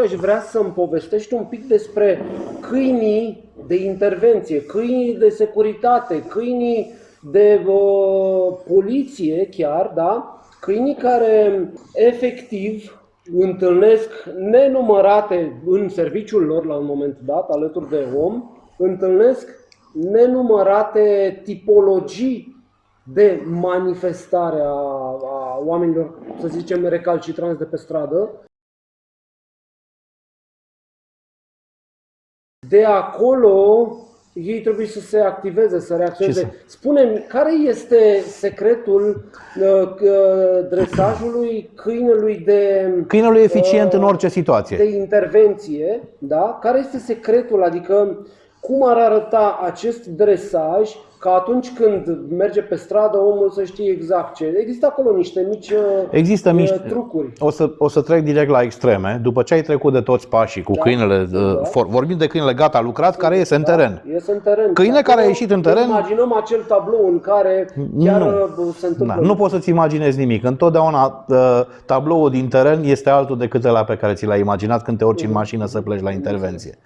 aș vrea să-mi povestești un pic despre câinii de intervenție, câinii de securitate, câinii de uh, poliție chiar, da? Câinii care efectiv întâlnesc nenumărate în serviciul lor la un moment dat, alături de om, întâlnesc nenumărate tipologii de manifestare a, a oamenilor, să zicem, recalcitranți de pe stradă. De acolo ei trebuie să se activeze, să reacționeze. spune care este secretul uh, uh, dresajului câinelui de... Câinelui eficient uh, în orice situație. De intervenție, da? Care este secretul? Adică cum ar arăta acest dresaj ca atunci când merge pe stradă omul să știe exact ce. Există acolo niște mici Există uh, mici trucuri. O să, o să trec direct la extreme. După ce ai trecut de toți pașii cu da, câinele, da. For, vorbim de câinele gata lucrat, care iese în teren. Da, iese în teren. Câine care a ieșit în teren. Imaginăm acel tablou în care chiar nu. Uh, se întâmplă. Da, nu poți să-ți imaginezi nimic. Întotdeauna uh, tabloul din teren este altul decât ăla pe care ți l-ai imaginat când te urci în mhm. mașină să pleci la intervenție.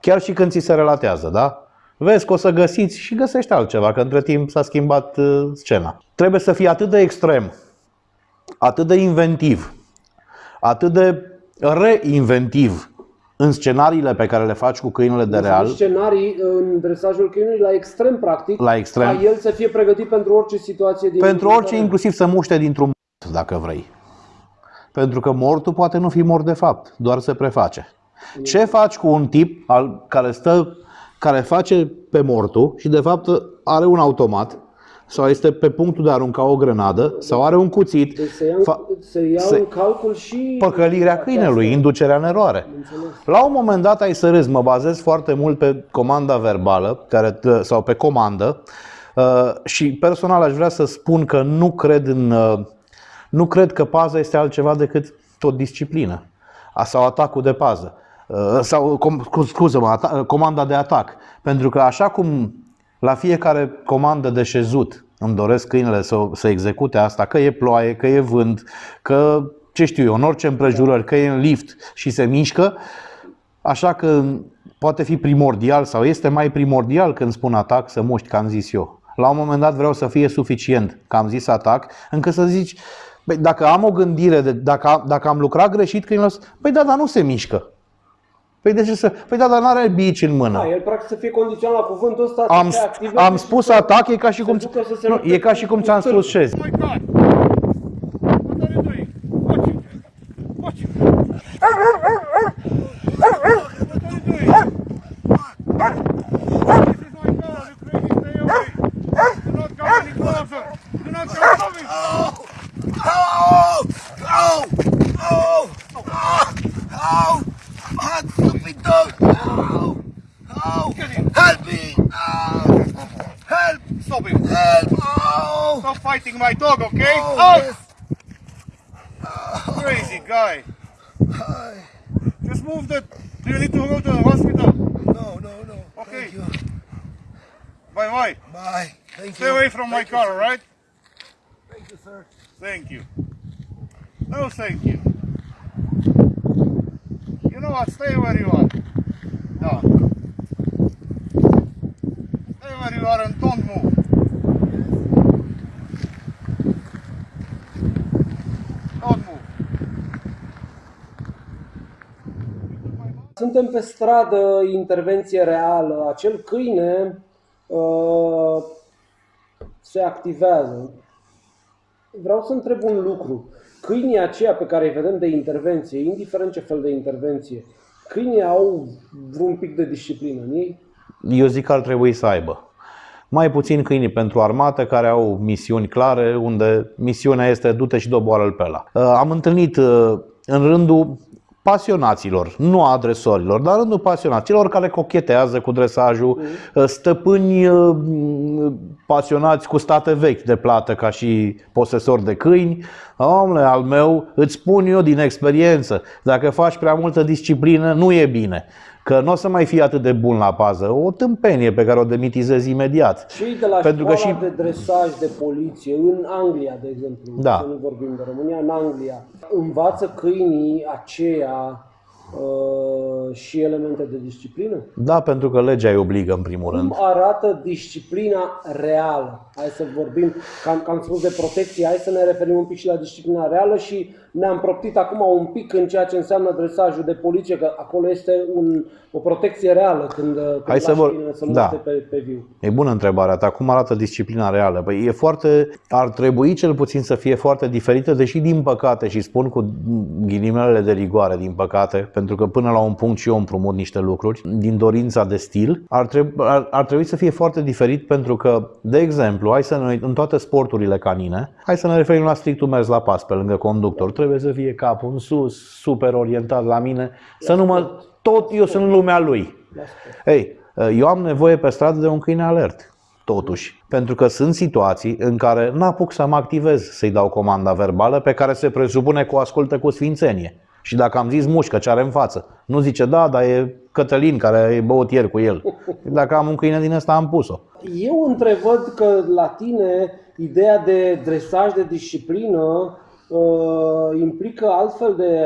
Chiar și când ți se relatează, da? Vezi că o să găsiți și găsești altceva, că între timp s-a schimbat uh, scena. Trebuie să fii atât de extrem, atât de inventiv, atât de reinventiv în scenariile pe care le faci cu câinele de real. scenarii în dresajul câinului la extrem practic, la extrem. ca el să fie pregătit pentru orice situație din Pentru orice, inclusiv să muște dintr-un mort, dacă vrei. Pentru că mortul poate nu fi mort de fapt, doar se preface. Ce faci cu un tip al, care stă care face pe mortul și de fapt are un automat sau este pe punctul de a arunca o grenadă sau are un cuțit. Deci se ia, se ia se, în calcul și păcălirea câinelui, inducerea în eroare. Înțeles. La un moment dat ai să râzi, mă bazez foarte mult pe comanda verbală care, sau pe comandă uh, și personal aș vrea să spun că nu cred în uh, nu cred că paza este altceva decât o disciplină sau atacul de pază. Uh, sau, scuză-mă, comanda de atac. Pentru că așa cum la fiecare comandă de șezut îmi doresc câinele să, să execute asta, că e ploaie, că e vânt, că ce știu eu, în orice împrejurări, că e în lift și se mișcă, așa că poate fi primordial sau este mai primordial când spun atac să muști, că am zis eu. La un moment dat vreau să fie suficient că am zis atac, încât să zici, băi, dacă am o gândire, de, dacă, dacă am lucrat greșit, câinele păi da, dar nu se mișcă. Păi de ce să... Păi da, dar n-are bici în mână. Da, el practic să fie condiționat la cuvântul ăsta. Am, am spus atac, e ca și cum... Nu, e ca și cum ți-am spus șez. Oh my God! What are you doing? Watch it! Watch it! Oh! Oh! Oh! Oh! Oh! Hot stupid dog! Oh! Oh! Help me! Oh! Help! Stop him! Help! Oh! Stop fighting my dog, okay? Oh! oh. Yes. Crazy guy! Hi. Just move the... Do you need to go to the hospital? No, no, no. Okay. Bye bye. Bye. Thank Stay you. away from thank my car, alright? Thank you, sir. Thank you. No, thank you. You know what? Stay where you are. No. Stay where you are and don't move. Don't move. Suntem pe stradă, intervenție reală. Acel câine uh, se activează. Vreau să întreb un lucru câinii aceia pe care îi vedem de intervenție, indiferent ce fel de intervenție, câinii au vreun pic de disciplină în ei? Eu zic că ar trebui să aibă. Mai puțin câinii pentru armată care au misiuni clare, unde misiunea este du-te și doboară-l pe ăla. Uh, am întâlnit uh, în rândul pasionaților, nu a adresorilor, dar rândul pasionaților care cochetează cu dresajul, mm. stăpâni uh, pasionați cu state vechi de plată ca și posesori de câini. Omule, al meu, îți spun eu din experiență, dacă faci prea multă disciplină, nu e bine că nu o să mai fie atât de bun la pază. O tâmpenie pe care o demitizezi imediat. Și de la Pentru că și... de dresaj de poliție, în Anglia, de exemplu, da. să nu vorbim de România, în Anglia, învață câinii aceia uh, și elemente de disciplină? Da, pentru că legea îi obligă în primul rând. Cum arată disciplina reală? Hai să vorbim, că am, că am spus de protecție, hai să ne referim un pic și la disciplina reală și ne-am proptit acum un pic în ceea ce înseamnă dresajul de poliție, că acolo este un, o protecție reală când, când Hai să lași vor- câinele să da. muște pe, pe viu. E bună întrebarea ta. Cum arată disciplina reală? Păi e foarte, ar trebui cel puțin să fie foarte diferită, deși din păcate, și spun cu ghilimelele de rigoare, din păcate, pentru că până la un punct și eu împrumut niște lucruri, din dorința de stil, ar, trebui, ar, ar trebui să fie foarte diferit pentru că, de exemplu, hai să ne, în toate sporturile canine, hai să ne referim la strictul mers la pas pe lângă conductor. Trebuie să fie capul în sus, super orientat la mine, să nu mă... Tot eu sunt lumea lui. La sport. Ei, eu am nevoie pe stradă de un câine alert, totuși. Pentru că sunt situații în care n-apuc să mă activez să-i dau comanda verbală pe care se presupune că o ascultă cu sfințenie. Și dacă am zis mușcă ce are în față, nu zice da, dar e Cătălin care e băut ieri cu el. Dacă am un câine din ăsta, am pus-o. Eu întrevăd că la tine ideea de dresaj, de disciplină, uh, implică altfel de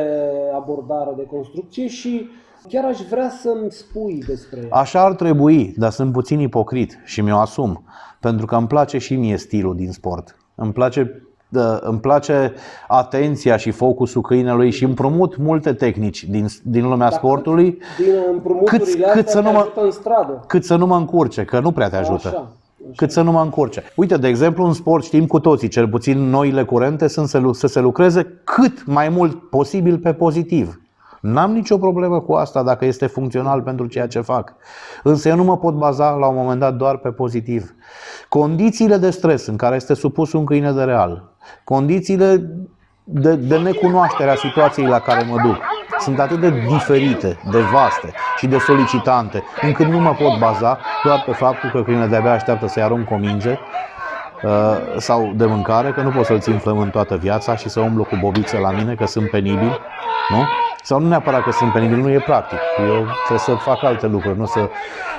abordare, de construcție și chiar aș vrea să-mi spui despre ea. Așa ar trebui, dar sunt puțin ipocrit și mi-o asum. Pentru că îmi place și mie stilul din sport. Îmi place, uh, îmi place atenția și focusul câinelui și împrumut multe tehnici din, din lumea Dar sportului Din împrumuturile Cât- astea cât să te nu mă- ajută în stradă. cât să nu mă încurce, că nu prea te ajută. Așa, așa. Cât să nu mă încurce. Uite, de exemplu, în sport știm cu toții, cel puțin noile curente sunt să, lu- să se lucreze cât mai mult posibil pe pozitiv. N-am nicio problemă cu asta dacă este funcțional pentru ceea ce fac. Însă eu nu mă pot baza la un moment dat doar pe pozitiv. Condițiile de stres în care este supus un câine de real, condițiile de, de necunoaștere a situației la care mă duc, sunt atât de diferite, de vaste și de solicitante, încât nu mă pot baza doar pe faptul că câinele de-abia așteaptă să-i arunc o minge uh, sau de mâncare, că nu pot să-l țin flămând toată viața și să umblu cu bobițe la mine, că sunt penibil, nu? Sau nu neapărat că sunt penibil, nu e practic. Eu trebuie să fac alte lucruri, nu să...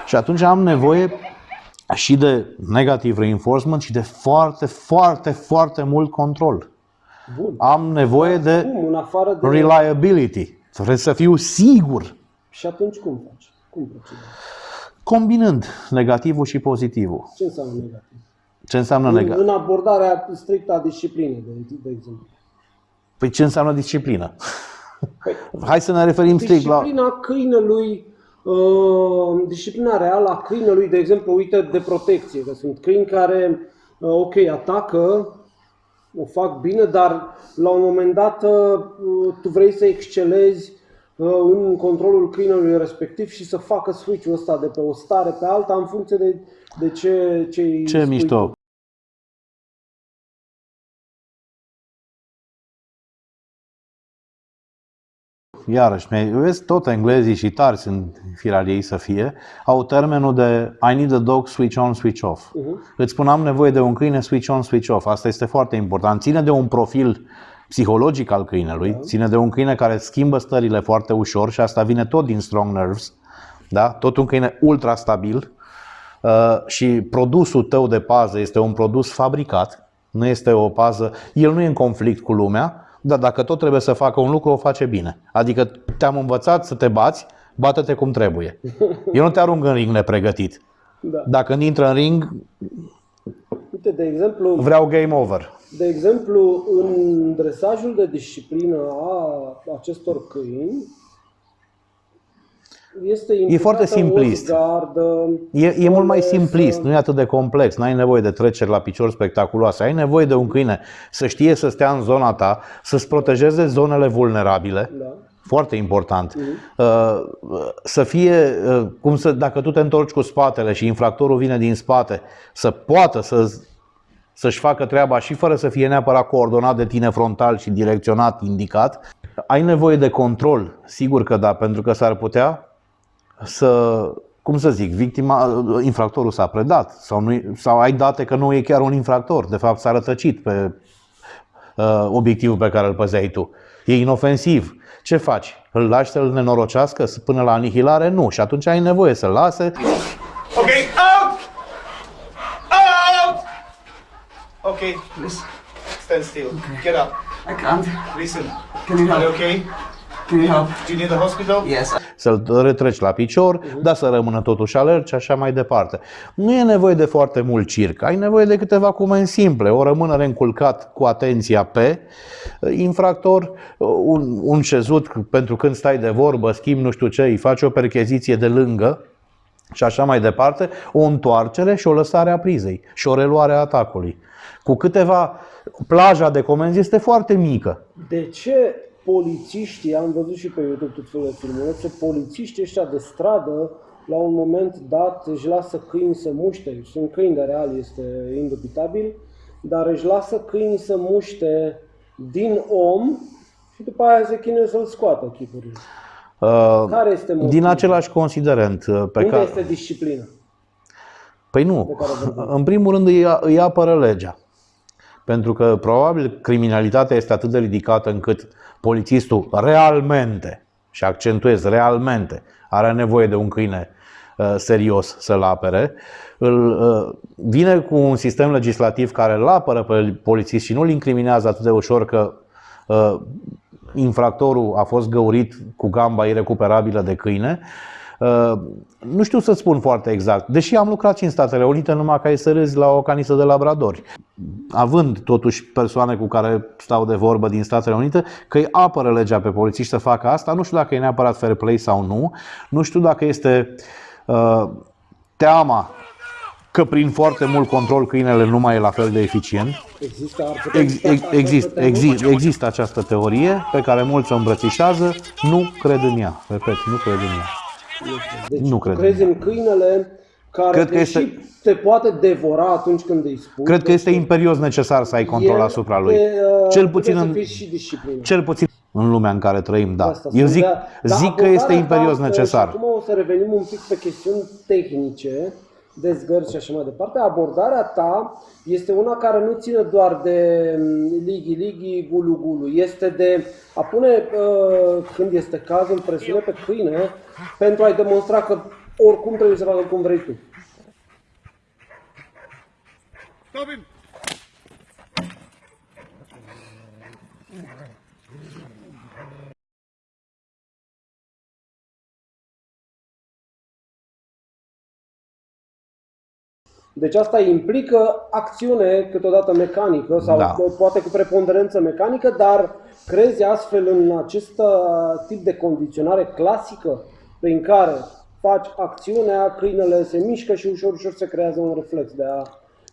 Și atunci am nevoie și de negativ reinforcement și de foarte, foarte, foarte mult control. Bun. Am nevoie de Cum? În afară de... reliability. Trebuie să fiu sigur, Și atunci cum faci? Cum procedezi? combinând negativul și pozitivul. Ce înseamnă negativ? Ce înseamnă În, negativ? în abordarea strictă a disciplinei, de, de exemplu. Păi ce înseamnă disciplină? Păi, Hai să ne referim strict la... disciplina câinelui, uh, disciplina reală a câinelui, de exemplu, uite, de protecție, că sunt câini care, uh, ok, atacă, o fac bine, dar la un moment dat uh, tu vrei să excelezi uh, în controlul câinelui respectiv și să facă switch-ul ăsta de pe o stare pe alta în funcție de, de ce, ce îi Ce spui mișto! Iarăși, mi- vezi, tot englezii și tari sunt firar ei să fie, au termenul de I need a dog switch on, switch off. Mhm. Îți spun, am nevoie de un câine switch on, switch off. Asta este foarte important. Ține de un profil psihologic al câinelui, ține de un câine care schimbă stările foarte ușor și asta vine tot din strong nerves, da? tot un câine ultra stabil uh, și produsul tău de pază este un produs fabricat, nu este o pază, el nu e în conflict cu lumea, dar dacă tot trebuie să facă un lucru, o face bine. Adică te-am învățat să te bați, bată-te cum trebuie. Eu nu te arunc în ring nepregătit. Da. Dacă intră în ring, Uite, de exemplu, vreau game over. De exemplu, în dresajul de disciplină a acestor câini, este implicată foarte simplist. O zgardă, E, e mult mai o lesă. simplist, nu e atât de complex, n-ai nevoie de treceri la picior spectaculoase, ai nevoie de un câine să știe să stea în zona ta, să-ți protejeze zonele vulnerabile, Da. foarte important, Uh, să fie, uh, cum să, dacă tu te întorci cu spatele și infractorul vine din spate, să poată să să-și facă treaba și fără să fie neapărat coordonat de tine frontal și direcționat, indicat. Ai nevoie de control, sigur că da, pentru că s-ar putea să, cum să zic, victima, infractorul s-a predat sau, nu, sau ai date că nu e chiar un infractor, de fapt s-a rătăcit pe uh, obiectivul pe care îl păzeai tu. E inofensiv. Ce faci? Îl lași să-l nenorocească până la anihilare? Nu. Și atunci ai nevoie să-l lase. Okay, out! Out! Okay, please stand still. Get up. I can't. Listen. Can you Are you help? okay? Can you help? Do you need the hospital? Yes. Să-l retreci la picior, dar să rămână totuși alert și așa mai departe. Nu e nevoie de foarte mult circ, ai nevoie de câteva comenzi simple, o rămânere înculcat cu atenția pe uh, infractor, uh, un, un șezut pentru când stai de vorbă, schimbi nu știu ce, îi faci o percheziție de lângă, și așa mai departe, o întoarcere și o lăsare a prizei și o reluare a atacului. Cu câteva, plaja de comenzi este foarte mică. De ce polițiștii, am văzut și pe YouTube tot felul de filmulețe, polițiștii ăștia de stradă, la un moment dat își lasă câini să muște, sunt câini de real, este indubitabil, dar își lasă câini să muște din om și după aia se chinuie să-l scoată chipurile. Uh, Care este motivul? Din același considerent uh, pe Unde care... este disciplina? Păi nu. care vorbim? În primul rând îi, îi apără legea. Pentru că probabil criminalitatea este atât de ridicată încât polițistul realmente, și accentuez realmente, are nevoie de un câine uh, serios să-l apere. Îl, uh, vine cu un sistem legislativ care îl apără pe polițist și nu îl incriminează atât de ușor că uh, infractorul a fost găurit cu gamba irecuperabilă de câine. Uh, Nu știu să spun foarte exact, deși am lucrat și în Statele Unite numai ca să râzi la o canisă de labradori. Având totuși persoane cu care stau de vorbă din Statele Unite, că îi apără legea pe polițiști să facă asta, nu știu dacă e neapărat fair play sau nu, nu știu dacă este uh, teama că prin foarte mult control câinele nu mai e la fel de eficient. Există, ar putea Ex, exista ex, această exist, teorie? exist, există această teorie pe care mulți o îmbrățișează, nu cred în ea. Repet, nu cred în ea. Deci Nu tu cred. crezi în câinele care Cred că deși este- te poate devora atunci când îi spui. Cred că este imperios necesar să ai control el asupra lui. te, uh, Cel puțin trebuie în, să fii și disciplină. cel puțin în lumea în care trăim, da. Asta Eu spun, zic, dar- dar zic că este abordarea imperios ta, necesar. Și acum o să revenim un pic pe chestiuni tehnice, de zgărți și așa mai departe. Abordarea ta este una care nu ține doar de mm, ligi, ligi, gulu, gulu. Este de a pune, uh, când este cazul, presiune pe câine pentru a-i demonstra că oricum trebuie să facă cum vrei tu. Stop him! Deci asta implică acțiune câteodată mecanică sau Da. poate cu preponderență mecanică, dar crezi astfel în acest uh, tip de condiționare clasică prin care faci acțiunea, câinele se mișcă și ușor, ușor se creează un reflex de a,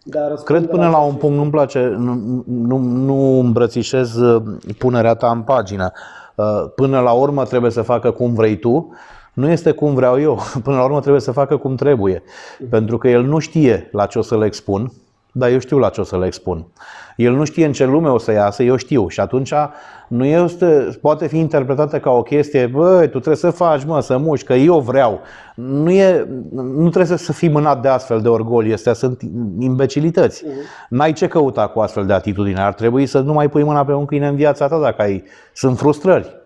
de a răspunde Cred până la un acest- punct, nu-mi place, nu, nu, nu îmbrățișez uh, punerea ta în pagină. Uh, Până la urmă trebuie să facă cum vrei tu, nu este cum vreau eu. Până la urmă trebuie să facă cum trebuie. Pentru că el nu știe la ce o să le expun, dar eu știu la ce o să le expun. El nu știe în ce lume o să iasă, eu știu. Și atunci nu este, poate fi interpretată ca o chestie, băi, tu trebuie să faci, mă, să muși, că eu vreau. Nu, e, nu trebuie să fii mânat de astfel de orgoli, astea sunt imbecilități. N-ai ce căuta cu astfel de atitudine. Ar trebui să nu mai pui mâna pe un câine în viața ta dacă ai, sunt frustrări.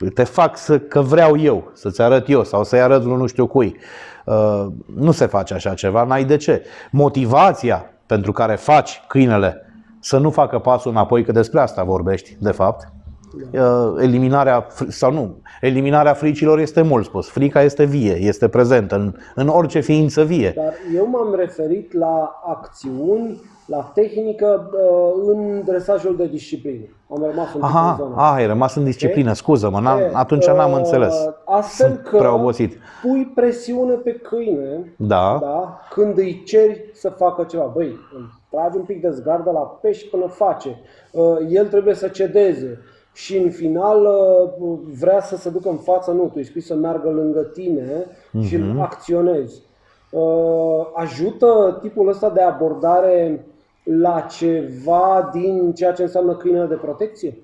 Uh, Te fac să, că vreau eu, să-ți arăt eu sau să-i arăt lui nu știu cui. Uh, Nu se face așa ceva, n-ai de ce. Motivația pentru care faci câinele să nu facă pasul înapoi, că despre asta vorbești, de fapt, Uh, eliminarea, fr- sau nu, eliminarea fricilor este mult spus. Frica este vie, este prezentă în, în orice ființă vie. Dar eu m-am referit la acțiuni, la tehnică uh, în dresajul de disciplină. Am rămas un pic în Aha, zona. ah, ai rămas în disciplină, scuză-mă, n-am, E, atunci n-am uh, înțeles. Astfel Sunt că prea obosit. pui presiune pe câine Da. da, când îi ceri să facă ceva. Băi, îl tragi un pic de zgardă la pești până face. Uh, El trebuie să cedeze. Și în final uh, vrea să se ducă în față, nu, tu îi spui să meargă lângă tine și Mhm. îl acționezi. Uh, Ajută tipul ăsta de abordare la ceva din ceea ce înseamnă câinele de protecție?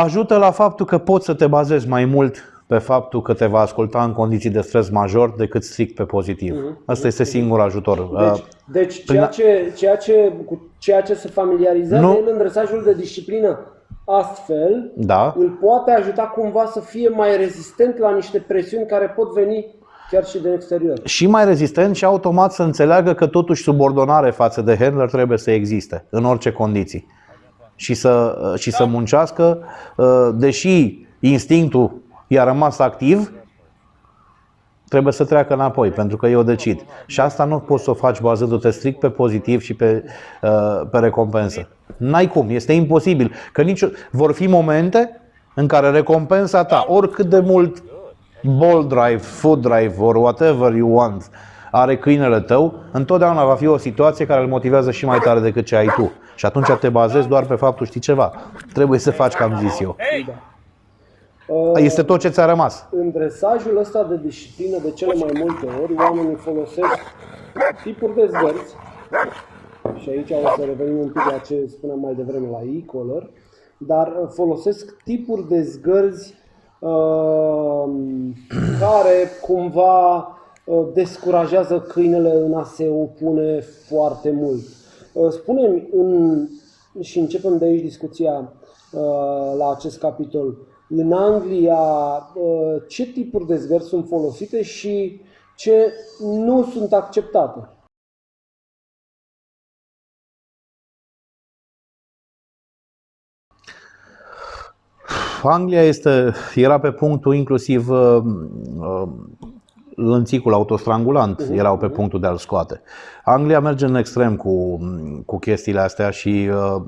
Ajută la faptul că poți să te bazezi mai mult pe faptul că te va asculta în condiții de stres major decât strict pe pozitiv. Asta este singur ajutor. Mhm. Deci, Uh, deci ceea, ce, ceea, ce, cu ceea ce se familiarizează Nu. el în dresajul de disciplină astfel, Da. îl poate ajuta cumva să fie mai rezistent la niște presiuni care pot veni chiar și din exterior. și mai rezistent și automat să înțeleagă că totuși subordonare față de handler trebuie să existe în orice condiții. Și să, și să muncească, uh, deși instinctul i-a rămas activ, trebuie să treacă înapoi, pentru că eu decid. Și asta nu poți să o faci bazându-te strict pe pozitiv și pe, uh, pe recompensă. N-ai cum, este imposibil. Că nici, vor fi momente în care recompensa ta, oricât de mult ball drive, food drive or whatever you want are câinele tău, întotdeauna va fi o situație care îl motivează și mai tare decât ce ai tu. Și atunci te bazezi doar pe faptul, știi ceva, trebuie să faci ca am zis eu. Uh, Este tot ce ți-a rămas. În dresajul ăsta de disciplină, de cele mai multe ori, oamenii folosesc tipuri de zgărți, și aici o să revenim un pic la ce spuneam mai devreme la e-collar, dar uh, folosesc tipuri de zgărzi uh, care cumva uh, descurajează câinele în a se opune foarte mult. Uh, Spune-mi, în, și începem de aici discuția uh, la acest capitol, în Anglia uh, ce tipuri de zgărzi sunt folosite și ce nu sunt acceptate? Anglia este, era pe punctul inclusiv uh, uh, lănțicul autostrangulant, erau pe punctul de a-l scoate. Anglia merge în extrem cu, cu chestiile astea și uh,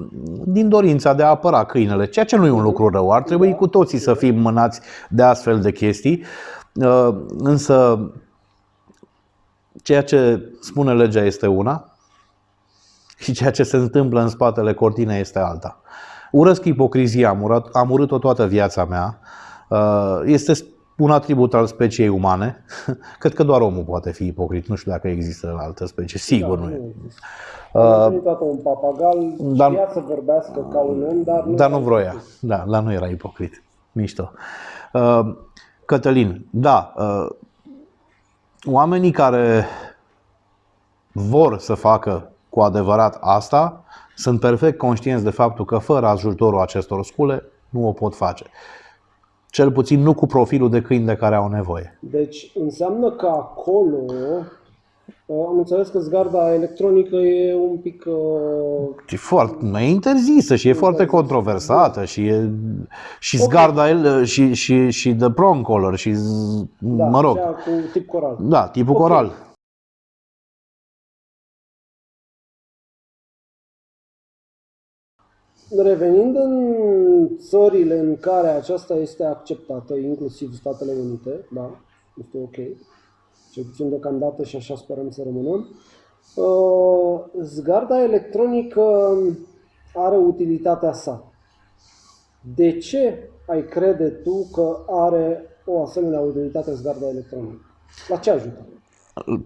din dorința de a apăra câinele, ceea ce nu e un lucru rău, ar trebui cu toții să fim mânați de astfel de chestii, uh, însă ceea ce spune legea este una și ceea ce se întâmplă în spatele cortinei este alta. Urăsc ipocrizia, am, urat, am urât-o toată viața mea. Uh, Este un atribut al speciei umane. Cred că doar omul poate fi ipocrit. Nu știu dacă există în altă specie. Sigur nu e. Am întâlnit toată un papagal, dar- știa să vorbească ca un om, dar nu, Dar nu vroia. Da, dar nu era ipocrit. Mișto. Uh, Cătălin, da, uh, oamenii care vor să facă cu adevărat asta sunt perfect conștienți de faptul că fără ajutorul acestor scule nu o pot face. Cel puțin nu cu profilul de câini de care au nevoie. Deci înseamnă că acolo uh, am înțeles că zgarda electronică e un pic uh, E foarte e interzisă și e foarte controversată și e și zgarda el și, și, și the prong collar și z- da, mă rog, cea cu tip coral. da, tipul Ok. coral. Revenind în țările în care aceasta este acceptată, inclusiv Statele Unite, da, este ok, cel puțin deocamdată și așa sperăm să rămână, uh, zgarda electronică are utilitatea sa. De ce ai crede tu că are o asemenea utilitate zgarda electronică? La ce ajută?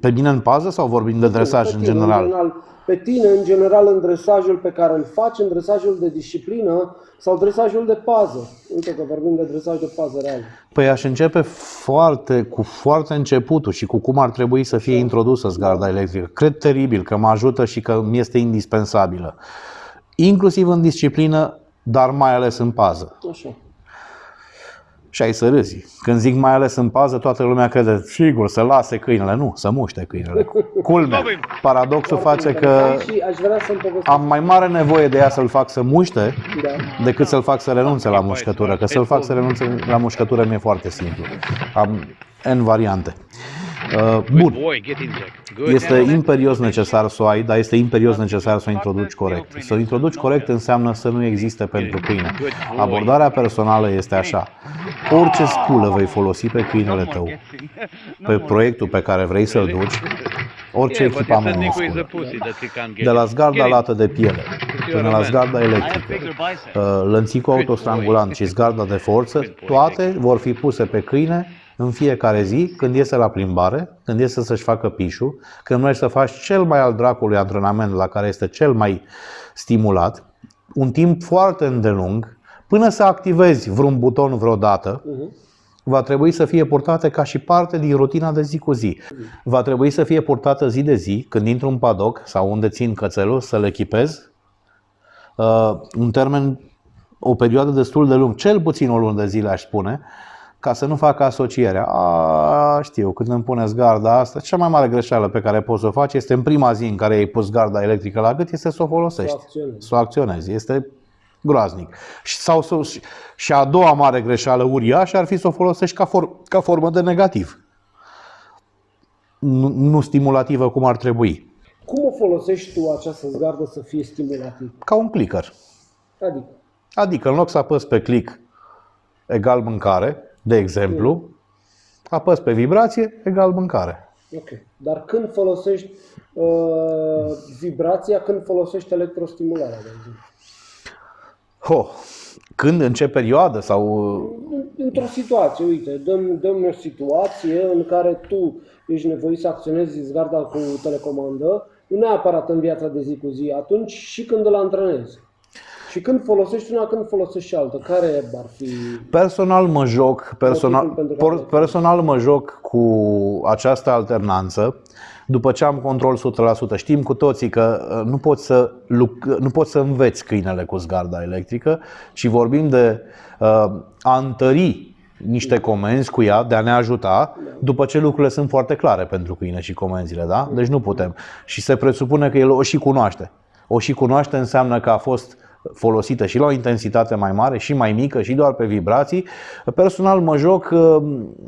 Pe mine în pază sau vorbim de dresaj Pe în tine, general? Pe tine, în general, în dresajul pe care îl faci, în dresajul de disciplină sau dresajul de pază. Uite că vorbim de dresaj de pază real. Păi aș începe foarte, cu foarte începutul și cu cum ar trebui să fie introdusă zgarda electrică. Cred teribil că mă ajută și că mi este indispensabilă. Inclusiv în disciplină, dar mai ales în pază. Așa. Și ai să râzi. Când zic mai ales în pază, toată lumea crede, sigur, să lase câinele. Nu, să muște câinele. Culmea. Paradoxul face că Interesant Și aș vrea să-mi povestesc. am mai mare nevoie de ea să-l fac să muște Da. decât să-l fac să renunțe la mușcătură. Că să-l fac să renunțe la mușcătură mi-e foarte simplu. Am N variante. Uh, Bun. Boy, get in there. Good. Este imperios necesar să o ai, dar este imperios necesar să o introduci corect. Să o introduci corect înseamnă să nu existe pentru câine. Abordarea personală este așa. Orice sculă vei folosi pe câinele tău, pe proiectul pe care vrei să-l duci, orice Yeah, but you're echipament standing în with the sculă, pussy that you can't get. de la it. zgarda Get it. lată de piele până la zgarda electrică, uh, lănțicul autostrangulant și zgarda de forță, toate vor fi puse pe câine în fiecare zi, când iese la plimbare, când iese să-și facă pișul, când mergi să faci cel mai al dracului antrenament la care este cel mai stimulat, un timp foarte îndelung, Până să activezi vreun buton vreodată, va trebui să fie purtate ca și parte din rutina de zi cu zi. Va trebui să fie purtată zi de zi, când intru în padoc sau unde țin cățelul, să-l echipez. Uh, un termen, o perioadă destul de lung, cel puțin o lună de zile aș spune, ca să nu facă asocierea. A, știu, când îmi puneți garda asta, cea mai mare greșeală pe care poți să o faci este în prima zi în care ai pus garda electrică la gât, este să o folosești, Să o acționezi. să o acționezi. Este groaznic. Și, sau, să- și a doua mare greșeală uriașă ar fi să o folosești ca, for, ca formă de negativ. Nu, nu stimulativă cum ar trebui. Cum o folosești tu această zgardă să fie stimulativ? Ca un clicker. Adică, Adică în loc să apăs pe click egal mâncare, de exemplu, apăs pe vibrație egal mâncare. ok. Dar când folosești uh, vibrația, când folosești electrostimularea, de exemplu? Ho, când, în ce perioadă sau În- Într-o situație, uite, dăm, dăm o situație în care tu ești nevoit să acționezi zgarda cu telecomandă, nu neapărat în viața de zi cu zi, atunci și când îl antrenezi. Și când folosești una, când folosești și alta, care ar fi... Personal mă joc, personal, Motivul pentru care- por- personal mă joc cu această alternanță după ce am control 100%. Știm cu toții că uh, nu poți să, luc- nu poți să înveți câinele cu zgarda electrică, ci vorbim de uh, a întări niște comenzi cu ea, de a ne ajuta, după ce lucrurile sunt foarte clare pentru câine și comenzile, da? Deci nu putem. Și se presupune că el o și cunoaște. O și cunoaște înseamnă că a fost folosită și la o intensitate mai mare și mai mică și doar pe vibrații. Personal mă joc uh,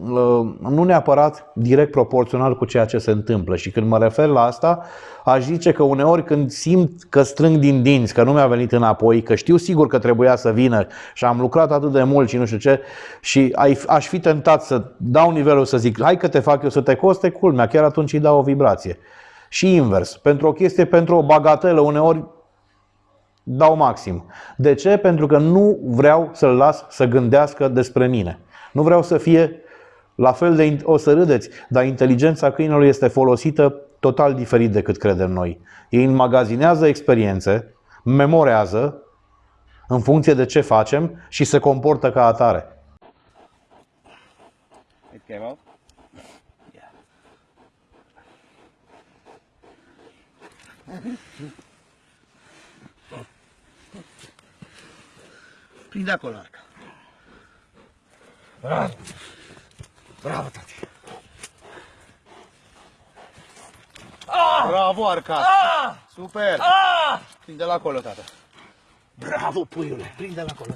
uh, nu neapărat direct proporțional cu ceea ce se întâmplă și când mă refer la asta, aș zice că uneori când simt că strâng din dinți, că nu mi-a venit înapoi, că știu sigur că trebuia să vină și am lucrat atât de mult și nu știu ce și ai- aș fi tentat să dau nivelul să zic hai că te fac eu să te coste, culmea, chiar atunci îi dau o vibrație. Și invers, pentru o chestie, pentru o bagatelă, uneori dau maxim. De ce? Pentru că nu vreau să-l las să gândească despre mine. Nu vreau să fie la fel de, o să râdeți, dar inteligența câinelui este folosită total diferit decât credem noi. Ei înmagazinează experiențe, memorează în funcție de ce facem și se comportă ca atare. It came out. Prinde acolo, Arca. Bravo! Bravo, tati! Bravo, Arca! Super! Prinde la acolo, tata. Bravo, puiule! Prinde la acolo.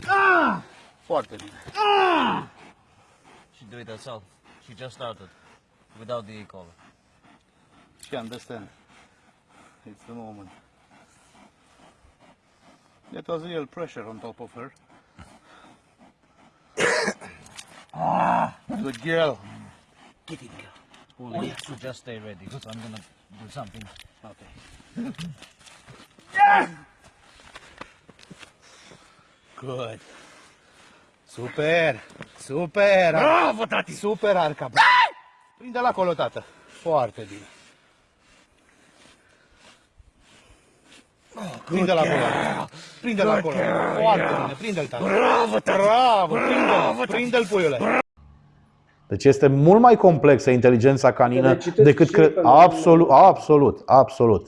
Foarte bine. She do it herself. She just started without the e-collar. She understand. It's the moment. That was real pressure on top of her. Good girl. Get it, girl. Puli, just stay ready because I'm gonna do something. Okay. Good. Super! Super! Bravo, tati! Super, Arca! Prinde-l acolo, tată. Foarte bine. Prinde-l acolo. Prinde-l acolo. Foarte bine. Prinde-l, tată. Bravo, tati! Bravo! Prinde-l! Prinde-l, puiule! Deci este mult mai complexă inteligența canină ne citesc decât și cred. pe- Absolut, absolut, absolut.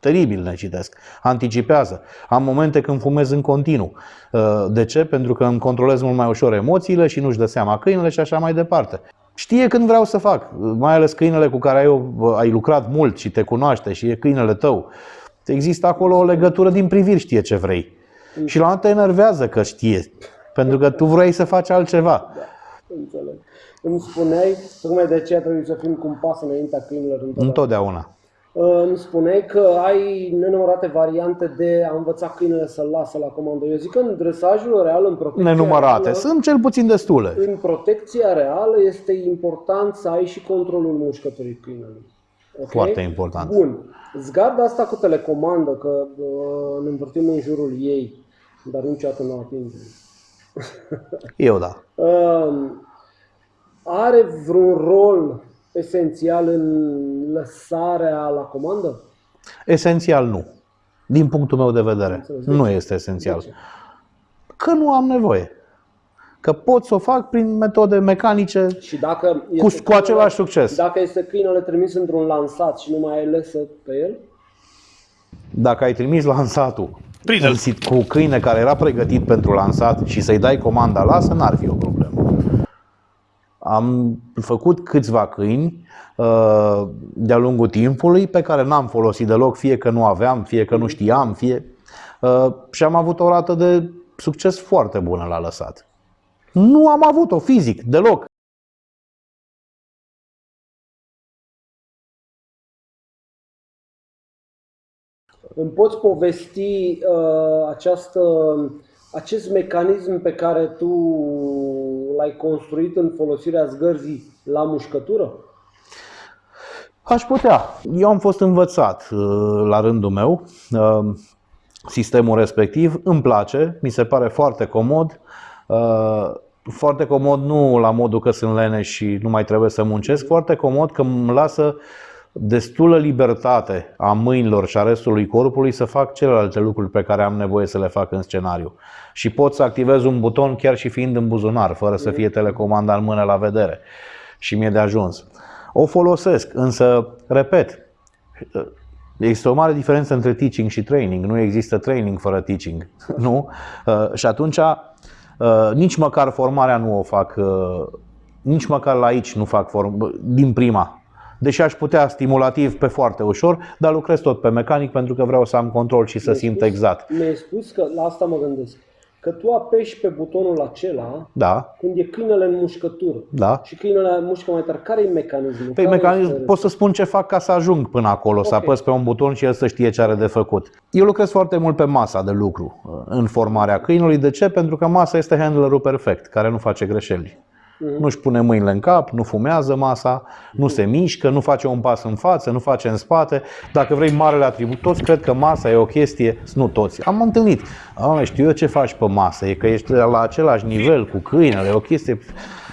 Teribil ne citesc. Anticipează. Am momente când fumez în continuu. Uh, De ce? Pentru că îmi controlez mult mai ușor emoțiile și nu-și dă seama câinele și așa mai departe. Știe când vreau să fac, mai ales câinele cu care ai, ai lucrat mult și te cunoaște și e câinele tău. Există acolo o legătură din priviri, știe ce vrei. Și la un moment te enervează că știe, pentru că tu vrei să faci altceva. Înțeleg. Îmi spuneai, tocmai de aceea trebuie să fim cu un pas înaintea câinilor întotdeauna. Întotdeauna. Uh, Îmi spuneai că ai nenumărate variante de a învăța câinele să-l lasă la comandă. Eu zic că în dresajul real, în protecția Nenumărate. reală, Sunt cel puțin destule. în protecția reală este important să ai și controlul mușcăturii câinelui. Ok? Foarte important. Bun. Zgarda asta cu telecomandă, că uh, ne învârtim în jurul ei, dar niciodată nu o atingem. Eu da. Uh, are vreun rol esențial în lăsarea la comandă? Esențial nu. Din punctul meu de vedere, Înțeles. nu este esențial. De ce? că nu am nevoie. Că pot să o fac prin metode mecanice Și dacă cu, este cu același succes. Dacă este câinele trimis într-un lansat și nu mai ai lesă pe el, Dacă ai trimis lansatul Prinde-l. în sit- cu câine care era pregătit pentru lansat și să-i dai comanda lasă, n-ar fi o problemă. Am făcut câțiva câini uh, de-a lungul timpului pe care n-am folosit deloc, fie că nu aveam, fie că nu știam, fie... uh, Și am avut o rată de succes foarte bună la lăsat. Nu am avut-o fizic, deloc. îmi poți povesti uh, această, acest mecanism pe care tu l-ai construit în folosirea zgârzii la mușcătură? Aș putea. Eu am fost învățat uh, la rândul meu uh, sistemul respectiv, îmi place, mi se pare foarte comod. uh, Foarte comod nu la modul că sunt lene și nu mai trebuie să muncesc, foarte comod că îmi lasă destulă libertate a mâinilor și a restului corpului să fac celelalte lucruri pe care am nevoie să le fac în scenariu. Și pot să activez un buton chiar și fiind în buzunar, fără să fie telecomanda în mână la vedere. Și mi-e de ajuns. O folosesc, însă, repet, Există o mare diferență între teaching și training. Nu există training fără teaching. Nu? Uh, Și atunci, uh, nici măcar formarea nu o fac, uh, nici măcar la aici nu fac form, din prima. Deși aș putea stimulativ pe foarte ușor, dar lucrez tot pe mecanic pentru că vreau să am control și să simt exact. Mi-ai spus că, la asta mă gândesc, că tu apeși pe butonul acela Da, când e câinele în mușcătură. da. Și câinele mușcă mai tare. Care e mecanismul? Păi Care mecanism, este- pot să spun ce fac ca să ajung până acolo, să Ok. apăs pe un buton și el să știe ce are de făcut. Eu lucrez foarte mult pe masa de lucru uh, în formarea câinului. De ce? Pentru că masa este handlerul perfect, care nu face greșeli. Nu-și pune mâinile în cap, nu fumează masa, nu se mișcă, nu face un pas în față, nu face în spate. Dacă vrei marele atribut, toți cred că masa e o chestie, nu toți. Am întâlnit. Am știu eu ce faci pe masă, e că ești la același nivel cu câinele, e o chestie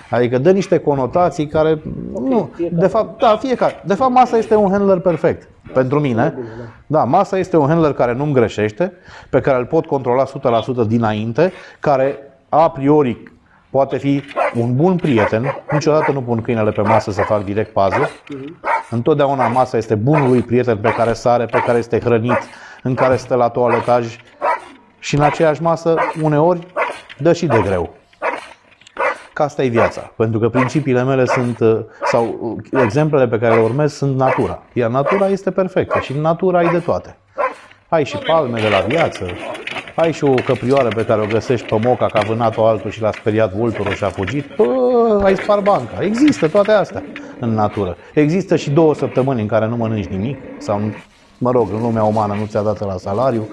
Adică dă niște conotații care nu, fiecare. de fapt, da, fiecare. De fapt, masa este un handler perfect pentru mine. Da, masa este un handler care nu-mi greșește, pe care îl pot controla 100% dinainte, care a priori poate fi un bun prieten. Niciodată nu pun câinele pe masă să fac direct pază. Întotdeauna masa este bunul lui prieten pe care sare, pe care este hrănit, în care stă la toaletaj și în aceeași masă, uneori, dă și de greu. Că asta e viața. Pentru că principiile mele sunt, uh, sau uh, exemplele pe care le urmez sunt natura. Iar natura este perfectă și în natura ai de toate. Ai și palme de la viață, ai și o căprioară pe care o găsești pe moca, că a vânat-o altul și l-a speriat vulturul și a fugit. Bă, ai spart banca. Există toate astea în natură. Există și două săptămâni în care nu mănânci nimic sau, mă rog, în lumea umană nu ți-a dat la salariu.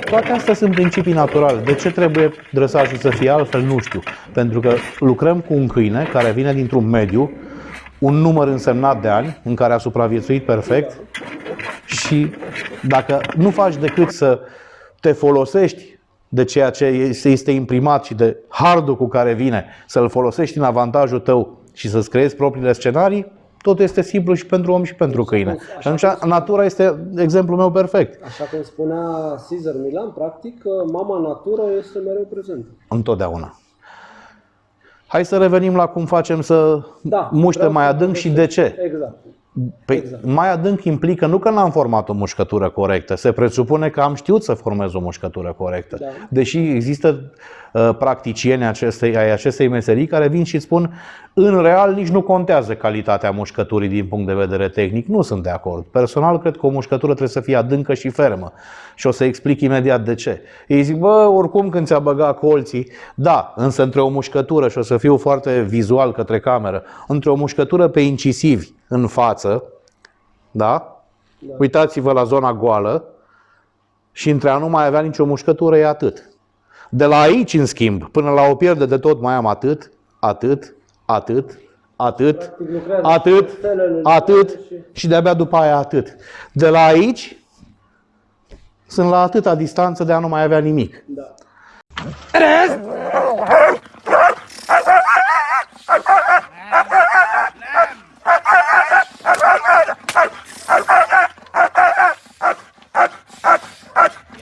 Toate astea sunt principii naturale. De ce trebuie dresajul să fie altfel? Nu știu. Pentru că lucrăm cu un câine care vine dintr-un mediu, un număr însemnat de ani, în care a supraviețuit perfect și dacă nu faci decât să te folosești de ceea ce este- este imprimat și de hardul cu care vine, să-l folosești în avantajul tău și să-ți creezi propriile scenarii, totul este simplu și pentru om și pentru câine. Și atunci natura este exemplul meu perfect. Așa cum spunea Caesar Milan, practic, mama natură este mereu prezentă. Întotdeauna. Hai să revenim la cum facem să Da, muște vreau mai să adânc și de povestesc. ce. Exact. Păi, Exact. mai adânc implică nu că n-am format o mușcătură corectă, se presupune că am știut să formez o mușcătură corectă. Da. Deși există uh, practicieni acestei, ai acestei meserii care vin și spun în real nici nu contează calitatea mușcăturii din punct de vedere tehnic. Nu sunt de acord. Personal cred că o mușcătură trebuie să fie adâncă și fermă. Și o să explic imediat de ce. Ei zic, bă, oricum când ți-a băgat colții, da, însă între o mușcătură, și o să fiu foarte vizual către cameră, între o mușcătură pe incisivi în față, da? Uitați-vă la zona goală și între a nu mai avea nicio mușcătură e atât. De la aici, în schimb, până la o pierde de tot mai am atât, atât, atât, atât, Practic lucrează atât, cu stelele atât și- și de-abia după aia atât. De la aici sunt la atâta distanță de a nu mai avea nimic. Da.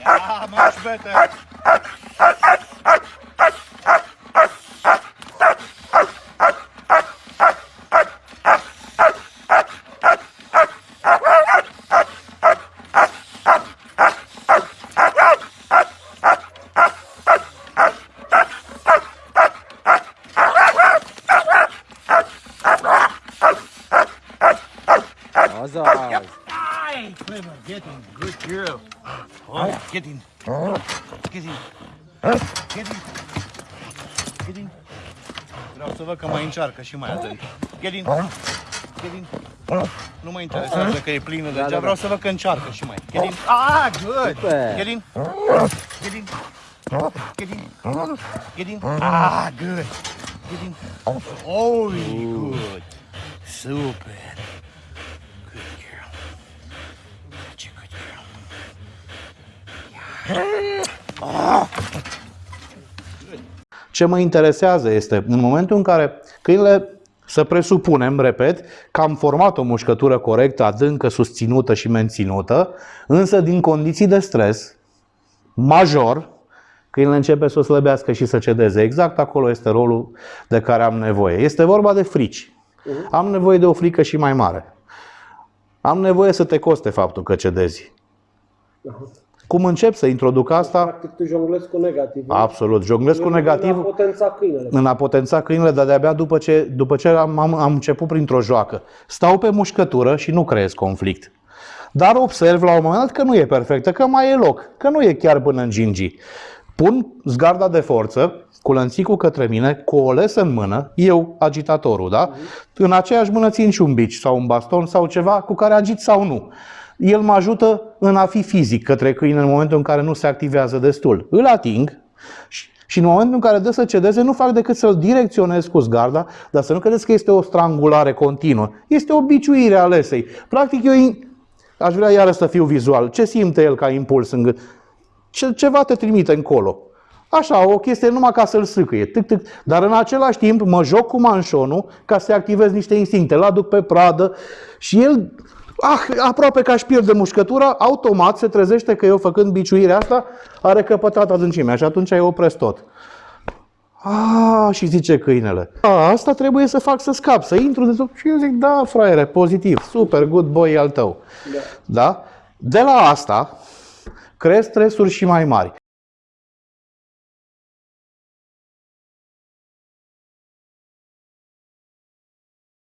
Ah, much better. Clever, get in. Good girl. Oh, get in. Get in. Get in. Get in. Vreau să văd că mai încearcă și mai atent. Get in. Get in. Nu mă interesează că e plină de da, vreau să văd că încearcă și mai. Get in. Ah, good. Get in. Get in. Get in. Get in. Ah, good. Get in. Oh, good. Super. Good girl. Such a good girl. Ce mă interesează este, în momentul în care câinele, să presupunem, repet, că am format o mușcătură corectă, adâncă, susținută și menținută, însă din condiții de stres major, câinele începe să o slăbească și să cedeze. Exact acolo este rolul de care am nevoie. Este vorba de frici. Am nevoie de o frică și mai mare. Am nevoie să te coste faptul că cedezi. Cum încep să introduc asta? Practic tu jonglezi cu negativ. Absolut. Jonglez cu negativ A potența câinele. în a potența câinele, dar de-abia după ce, după ce am, am, am început printr-o joacă. Stau pe mușcătură și nu creez conflict. Dar observ la un moment dat că nu e perfectă, că mai e loc, că nu e chiar până în gingi. Pun zgarda de forță, cu lănțicul către mine, cu o lesă în mână, eu, agitatorul, da? În aceeași mână țin și un bici sau un baston sau ceva cu care agit sau nu. El mă ajută în a fi fizic către câine în momentul în care nu se activează destul. Îl ating și, și în momentul în care dă să cedeze, nu fac decât să-l direcționez cu zgarda, dar să nu credeți că este o strangulare continuă. Este o biciuire a lesei. Practic, eu in- aș vrea iară să fiu vizual. Ce simte el ca impuls în gând? Ce, ceva te trimite încolo. Așa, o chestie numai ca să-l sâcâie. Tic, tic. Dar în același timp mă joc cu manșonul ca să activez niște instincte. L-aduc pe pradă și el, ah, aproape că aș pierde mușcătura, automat se trezește că eu făcând biciuirea asta are căpătat adâncimea și atunci îi opresc tot. A, și zice câinele. A, asta trebuie să fac să scap, să intru de sub. Și eu zic, da, fraiere, pozitiv, super, good boy al tău. Da? De la asta, crezi stresuri și mai mari.